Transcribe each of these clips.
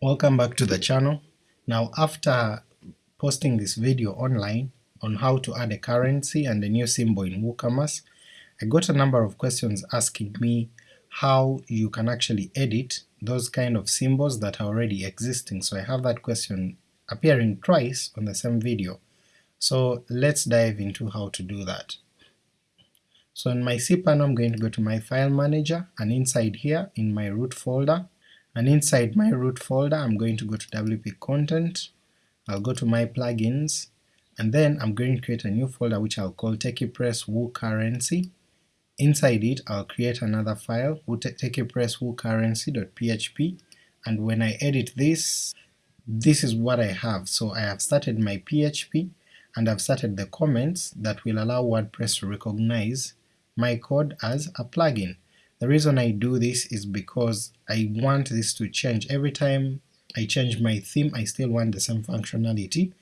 Welcome back to the channel. Now after posting this video online on how to add a currency and a new symbol in WooCommerce, I got a number of questions asking me how you can actually edit those kind of symbols that are already existing, so I have that question appearing twice on the same video. So let's dive into how to do that. So in my cPanel I'm going to go to my file manager, and inside here in my root folder, and inside my root folder I'm going to go to WP content, I'll go to my plugins, and then I'm going to create a new folder which I'll call TechiePress Woo Currency. Inside it I'll create another file, TechiePress Woo Currency.php, and when I edit this, this is what I have. So I have started my PHP, and I've started the comments that will allow WordPress to recognize my code as a plugin. The reason I do this is because I want this to change every time I change my theme I still want the same functionality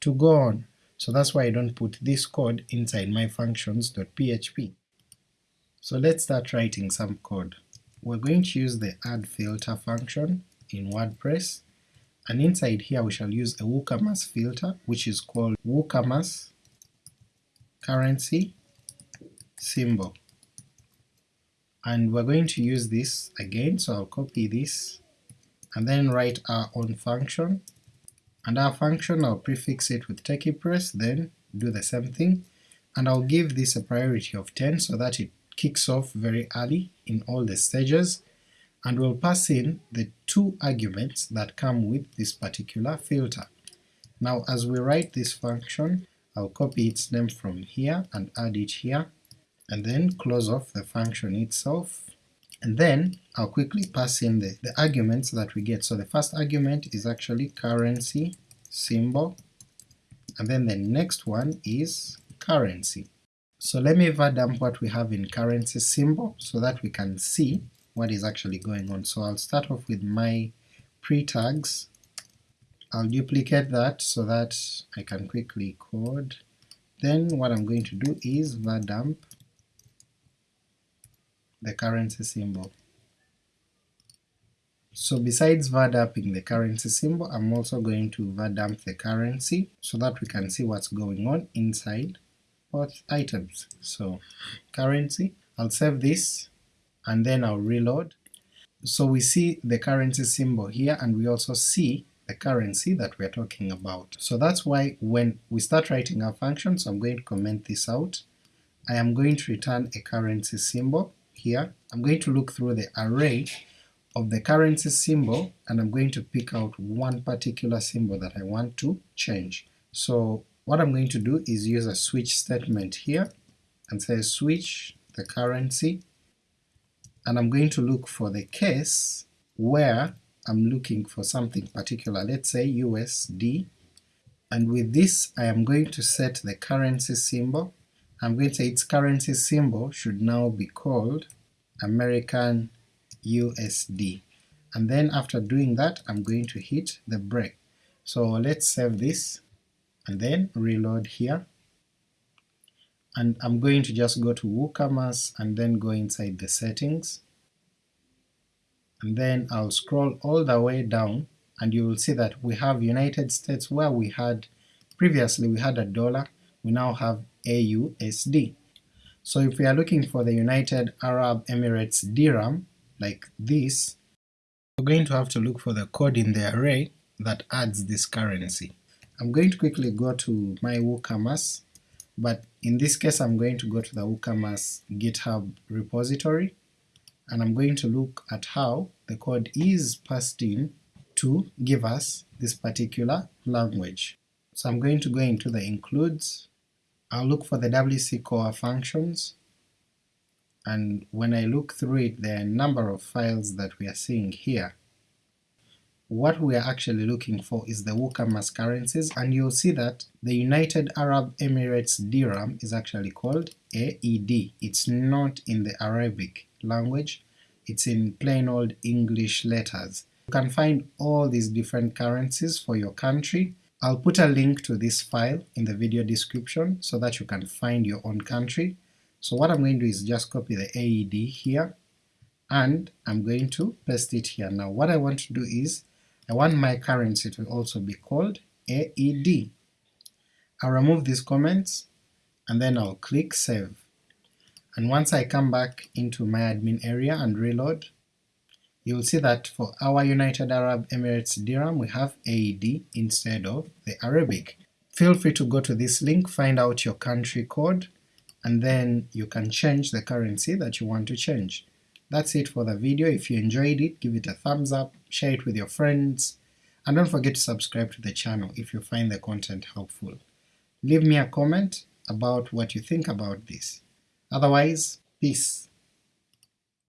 to go on, so that's why I don't put this code inside my functions.php. So let's start writing some code. We're going to use the add filter function in WordPress, and inside here we shall use a WooCommerce filter which is called WooCommerce currency symbol. And we're going to use this again, so I'll copy this and then write our own function, and our function I'll prefix it with TechiePress, then do the same thing, and I'll give this a priority of 10 so that it kicks off very early in all the stages, and we'll pass in the two arguments that come with this particular filter. Now as we write this function, I'll copy its name from here and add it here, and then close off the function itself, and then I'll quickly pass in the, the arguments that we get. So the first argument is actually currency symbol, and then the next one is currency. So let me var dump what we have in currency symbol so that we can see what is actually going on. So I'll start off with my pre-tags, I'll duplicate that so that I can quickly code. Then what I'm going to do is dump the currency symbol. So besides vardumping the currency symbol, I'm also going to vardump the currency so that we can see what's going on inside both items. So currency, I'll save this and then I'll reload. So we see the currency symbol here and we also see the currency that we're talking about. So that's why when we start writing our function, so I'm going to comment this out, I am going to return a currency symbol here, I'm going to look through the array of the currency symbol and I'm going to pick out one particular symbol that I want to change. So what I'm going to do is use a switch statement here and say switch the currency, and I'm going to look for the case where I'm looking for something particular, let's say USD, and with this I am going to set the currency symbol I'm going to say its currency symbol should now be called American USD, and then after doing that I'm going to hit the break. So let's save this and then reload here, and I'm going to just go to WooCommerce and then go inside the settings, and then I'll scroll all the way down and you will see that we have United States where we had previously we had a dollar, we now have AUSD. So if we are looking for the United Arab Emirates dirham, like this, we're going to have to look for the code in the array that adds this currency. I'm going to quickly go to my WooCommerce, but in this case I'm going to go to the WooCommerce GitHub repository, and I'm going to look at how the code is passed in to give us this particular language. So I'm going to go into the includes, I'll look for the WC core functions, and when I look through it there are a number of files that we are seeing here. What we are actually looking for is the WooCommerce currencies, and you'll see that the United Arab Emirates dirham is actually called AED. It's not in the Arabic language, it's in plain old English letters. You can find all these different currencies for your country, I'll put a link to this file in the video description so that you can find your own country. So what I'm going to do is just copy the AED here, and I'm going to paste it here. Now what I want to do is, I want my currency to also be called AED. I'll remove these comments and then I'll click save. And once I come back into my admin area and reload, you'll see that for our United Arab Emirates dirham we have AED instead of the Arabic. Feel free to go to this link, find out your country code, and then you can change the currency that you want to change. That's it for the video, if you enjoyed it give it a thumbs up, share it with your friends, and don't forget to subscribe to the channel if you find the content helpful. Leave me a comment about what you think about this. Otherwise, peace.